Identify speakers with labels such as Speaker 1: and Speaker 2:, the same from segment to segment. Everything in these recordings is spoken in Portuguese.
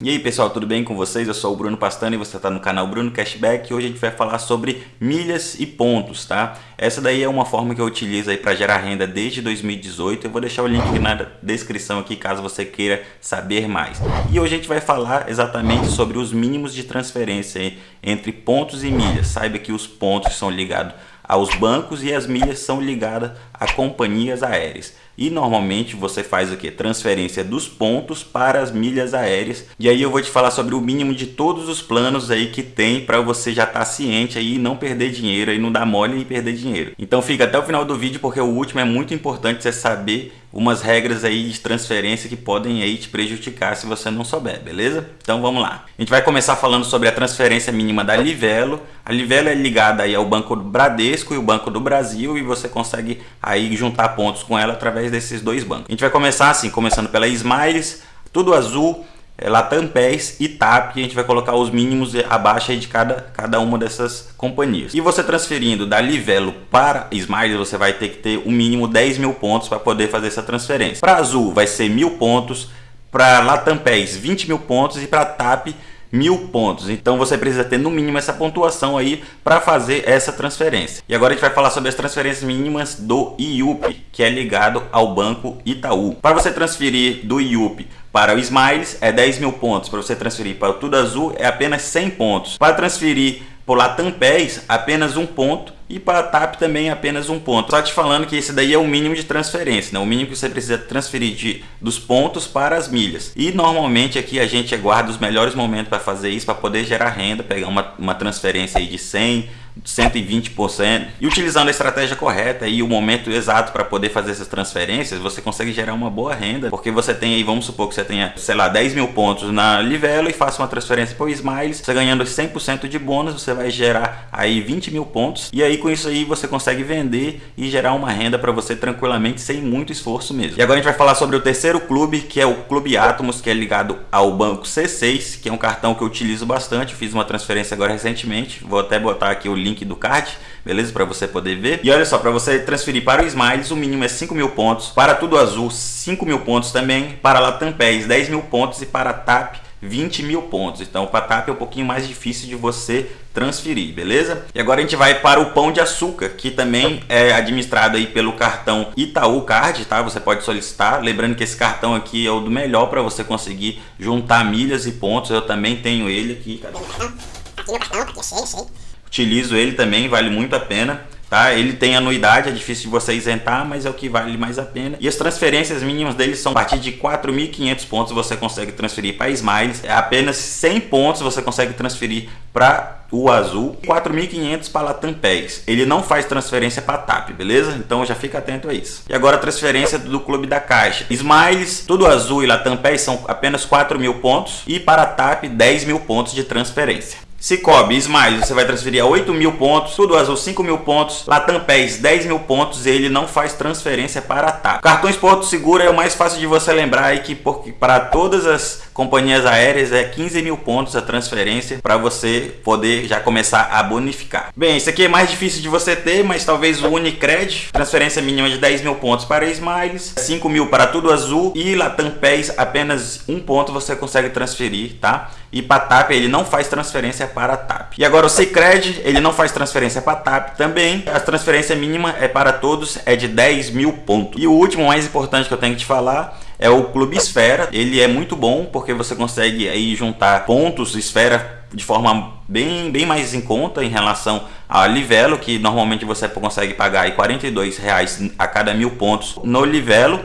Speaker 1: E aí pessoal, tudo bem com vocês? Eu sou o Bruno Pastano e você está no canal Bruno Cashback e hoje a gente vai falar sobre milhas e pontos, tá? Essa daí é uma forma que eu utilizo aí para gerar renda desde 2018, eu vou deixar o link aqui na descrição aqui caso você queira saber mais. E hoje a gente vai falar exatamente sobre os mínimos de transferência entre pontos e milhas. Saiba que os pontos são ligados aos bancos e as milhas são ligadas a companhias aéreas. E normalmente você faz o que? Transferência dos pontos para as milhas aéreas. E aí eu vou te falar sobre o mínimo de todos os planos aí que tem para você já estar tá ciente aí e não perder dinheiro e não dar mole e perder dinheiro. Então fica até o final do vídeo porque o último é muito importante você saber umas regras aí de transferência que podem aí te prejudicar se você não souber, beleza? Então vamos lá. A gente vai começar falando sobre a transferência mínima da Livelo. A Livelo é ligada aí ao Banco do Bradesco e o Banco do Brasil e você consegue aí juntar pontos com ela através desses dois bancos. A gente vai começar assim, começando pela Smiles, tudo azul, é, Latam e TAP, a gente vai colocar os mínimos abaixo de cada, cada uma dessas companhias. E você transferindo da Livelo para Smiles, você vai ter que ter o um mínimo 10 mil pontos para poder fazer essa transferência. Para Azul vai ser mil pontos, para Latam PES 20 mil pontos e para TAP mil pontos. Então você precisa ter no mínimo essa pontuação aí para fazer essa transferência. E agora a gente vai falar sobre as transferências mínimas do IUP, que é ligado ao Banco Itaú. Para você transferir do IUP para o Smiles é 10 mil pontos. Para você transferir para o Tudo Azul é apenas 100 pontos. Para transferir por Latam PES, apenas um ponto. E para a TAP também apenas um ponto. Só te falando que esse daí é o mínimo de transferência, né? o mínimo que você precisa transferir de, dos pontos para as milhas. E normalmente aqui a gente aguarda os melhores momentos para fazer isso, para poder gerar renda, pegar uma, uma transferência aí de 100, 120% e utilizando a estratégia correta e o momento exato para poder fazer essas transferências, você consegue gerar uma boa renda, porque você tem aí, vamos supor que você tenha, sei lá, 10 mil pontos na Livelo e faça uma transferência para o Smiles, você ganhando 100% de bônus, você vai gerar aí 20 mil pontos. E aí com isso aí você consegue vender e gerar uma renda para você tranquilamente sem muito esforço mesmo. E agora a gente vai falar sobre o terceiro clube, que é o Clube Atomos, que é ligado ao banco C6, que é um cartão que eu utilizo bastante, fiz uma transferência agora recentemente, vou até botar aqui o link link do card, beleza? Para você poder ver. E olha só, para você transferir para o Smiles, o mínimo é 5 mil pontos. Para Tudo Azul, 5 mil pontos também. Para Latam PES, 10 mil pontos. E para TAP, 20 mil pontos. Então, para TAP é um pouquinho mais difícil de você transferir, beleza? E agora a gente vai para o Pão de Açúcar, que também é administrado aí pelo cartão Itaú Card, tá? Você pode solicitar. Lembrando que esse cartão aqui é o do melhor para você conseguir juntar milhas e pontos. Eu também tenho ele aqui. Cadê? Aqui no cartão, aqui achei, utilizo ele também, vale muito a pena. Tá? Ele tem anuidade, é difícil de você isentar, mas é o que vale mais a pena. E as transferências mínimas dele são a partir de 4.500 pontos você consegue transferir para Smiles. É apenas 100 pontos você consegue transferir para o Azul. 4.500 para Latam PES. Ele não faz transferência para TAP, beleza? Então já fica atento a isso. E agora a transferência do Clube da Caixa. Smiles, tudo Azul e Latam PES são apenas 4.000 pontos. E para TAP, 10 mil pontos de transferência. Cicobi, Smile, você vai transferir a 8 mil pontos, Tudo Azul 5 mil pontos, Latam PES 10 mil pontos e ele não faz transferência para TAP. Cartões Porto Seguro é o mais fácil de você lembrar aí que porque para todas as companhias aéreas é 15 mil pontos a transferência para você poder já começar a bonificar. Bem, isso aqui é mais difícil de você ter, mas talvez o Unicred, transferência mínima de 10 mil pontos para Smiles, 5 mil para Tudo Azul e Latam apenas um ponto você consegue transferir, tá? E para TAP ele não faz transferência para TAP. E agora o Cicred, ele não faz transferência para TAP também. A transferência mínima é para todos, é de 10 mil pontos. E o último mais importante que eu tenho que te falar é o Clube Esfera. Ele é muito bom porque você consegue aí juntar pontos Esfera de forma bem, bem mais em conta em relação a Livelo, que normalmente você consegue pagar aí 42 reais a cada mil pontos no Livelo.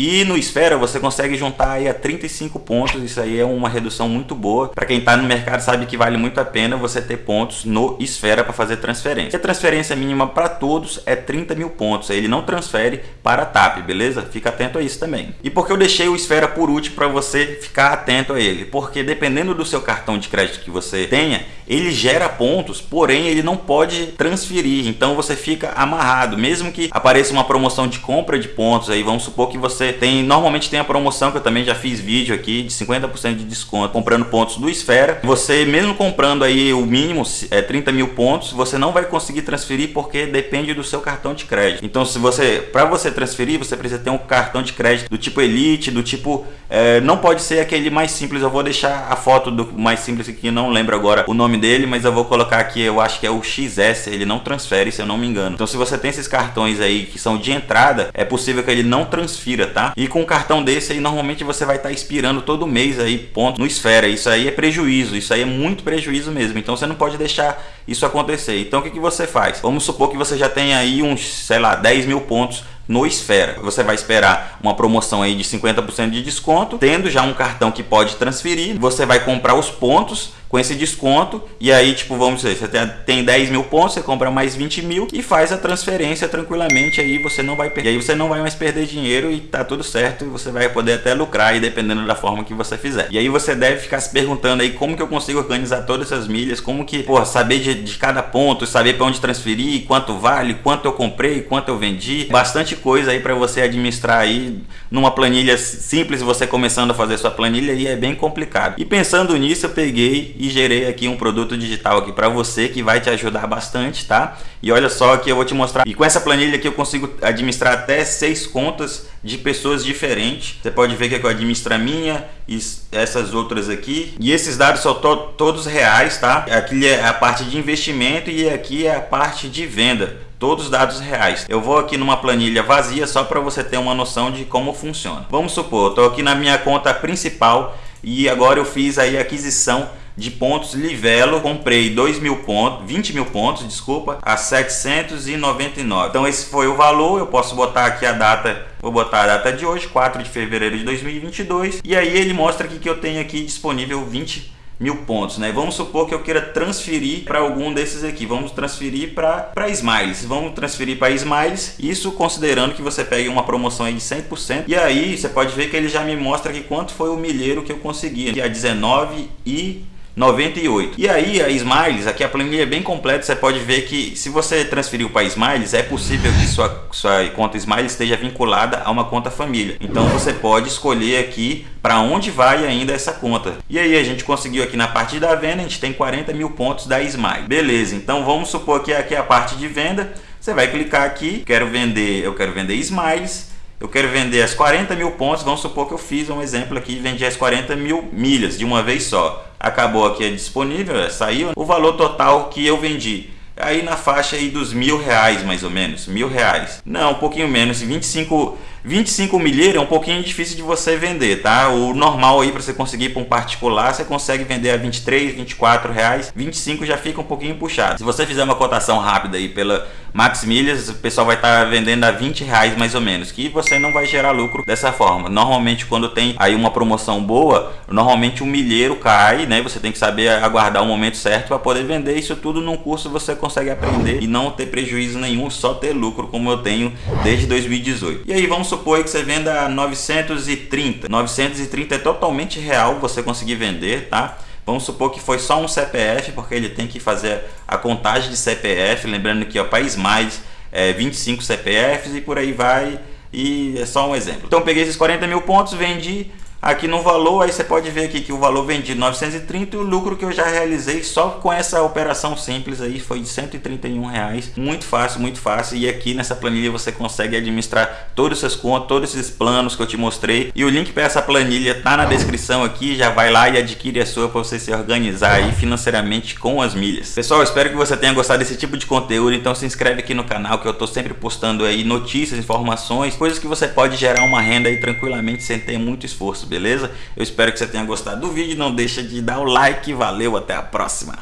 Speaker 1: E no Esfera você consegue juntar aí a 35 pontos, isso aí é uma redução muito boa. Para quem está no mercado sabe que vale muito a pena você ter pontos no Esfera para fazer transferência. A transferência mínima para todos é 30 mil pontos, ele não transfere para a TAP, beleza? Fica atento a isso também. E por que eu deixei o Esfera por último para você ficar atento a ele? Porque dependendo do seu cartão de crédito que você tenha, ele gera pontos, porém ele não pode transferir, então você fica amarrado. Mesmo que apareça uma promoção de compra de pontos aí, vamos supor que você tem, normalmente tem a promoção que eu também já fiz vídeo aqui de 50% de desconto comprando pontos do Esfera. Você mesmo comprando aí o mínimo é 30 mil pontos, você não vai conseguir transferir porque depende do seu cartão de crédito. Então se você, para você transferir, você precisa ter um cartão de crédito do tipo Elite, do tipo, é, não pode ser aquele mais simples. Eu vou deixar a foto do mais simples aqui, não lembro agora o nome dele, mas eu vou colocar aqui, eu acho que é o XS, ele não transfere, se eu não me engano. Então se você tem esses cartões aí que são de entrada, é possível que ele não transfira, tá? E com um cartão desse aí, normalmente você vai estar tá expirando todo mês aí ponto no Esfera. Isso aí é prejuízo, isso aí é muito prejuízo mesmo. Então você não pode deixar isso acontecer. Então o que, que você faz? Vamos supor que você já tem aí uns, sei lá, 10 mil pontos no Esfera. Você vai esperar uma promoção aí de 50% de desconto, tendo já um cartão que pode transferir, você vai comprar os pontos com esse desconto. E aí tipo vamos dizer você tem 10 mil pontos você compra mais 20 mil e faz a transferência tranquilamente. Aí você não vai perder aí você não vai mais perder dinheiro e tá tudo certo. E você vai poder até lucrar aí dependendo da forma que você fizer. E aí você deve ficar se perguntando aí como que eu consigo organizar todas essas milhas? Como que pô, saber de, de cada ponto saber para onde transferir quanto vale quanto eu comprei quanto eu vendi? Bastante coisa aí para você administrar aí numa planilha simples você começando a fazer sua planilha e é bem complicado. E pensando nisso eu peguei e gerei aqui um produto digital aqui para você que vai te ajudar bastante, tá? E olha só que eu vou te mostrar. E com essa planilha aqui eu consigo administrar até seis contas de pessoas diferentes. Você pode ver que eu administro a minha e essas outras aqui. E esses dados são to todos reais, tá? Aqui é a parte de investimento e aqui é a parte de venda todos os dados reais. Eu vou aqui numa planilha vazia só para você ter uma noção de como funciona. Vamos supor, estou aqui na minha conta principal e agora eu fiz aí a aquisição de pontos Livelo, comprei 2 mil pontos, 20 mil pontos, desculpa, a 799. Então esse foi o valor, eu posso botar aqui a data, vou botar a data de hoje, 4 de fevereiro de 2022, e aí ele mostra aqui que eu tenho aqui disponível 20 mil pontos, né? Vamos supor que eu queira transferir para algum desses aqui. Vamos transferir para Smiles. Vamos transferir para Smiles. Isso considerando que você pegue uma promoção aí de 100%. E aí você pode ver que ele já me mostra aqui quanto foi o milheiro que eu consegui. Que é 19 e 98. E aí a Smiles, aqui a planilha é bem completa, você pode ver que se você transferiu para Smiles, é possível que sua, sua conta Smiles esteja vinculada a uma conta família. Então você pode escolher aqui para onde vai ainda essa conta. E aí a gente conseguiu aqui na parte da venda, a gente tem 40 mil pontos da Smile. Beleza, então vamos supor que aqui é a parte de venda, você vai clicar aqui, quero vender, eu quero vender Smiles, eu quero vender as 40 mil pontos, vamos supor que eu fiz um exemplo aqui vendi as 40 mil milhas de uma vez só. Acabou aqui, é disponível, é, saiu o valor total que eu vendi. Aí na faixa aí dos mil reais mais ou menos, mil reais. Não, um pouquinho menos, 25 25 milheiro é um pouquinho difícil de você vender, tá? O normal aí para você conseguir para um particular, você consegue vender a 23, 24 reais, 25 já fica um pouquinho puxado. Se você fizer uma cotação rápida aí pela Max Milhas, o pessoal vai estar tá vendendo a 20 reais mais ou menos, que você não vai gerar lucro dessa forma. Normalmente quando tem aí uma promoção boa, normalmente o um milheiro cai, né? Você tem que saber aguardar o momento certo para poder vender. Isso tudo num curso você consegue aprender e não ter prejuízo nenhum, só ter lucro como eu tenho desde 2018. E aí vamos supor que você venda 930. 930 é totalmente real você conseguir vender, tá? Vamos supor que foi só um CPF, porque ele tem que fazer a contagem de CPF, lembrando que o País Mais é 25 CPFs e por aí vai, e é só um exemplo. Então peguei esses 40 mil pontos, vendi Aqui no valor, aí você pode ver aqui que o valor vendido 930 e o lucro que eu já realizei só com essa operação simples aí foi de 131 reais. Muito fácil, muito fácil. E aqui nessa planilha você consegue administrar todos os seus contos, todos esses planos que eu te mostrei. E o link para essa planilha tá na descrição aqui. Já vai lá e adquire a sua para você se organizar aí financeiramente com as milhas. Pessoal, espero que você tenha gostado desse tipo de conteúdo. Então se inscreve aqui no canal que eu tô sempre postando aí notícias, informações, coisas que você pode gerar uma renda aí tranquilamente sem ter muito esforço beleza? Eu espero que você tenha gostado do vídeo, não deixa de dar o like, valeu, até a próxima!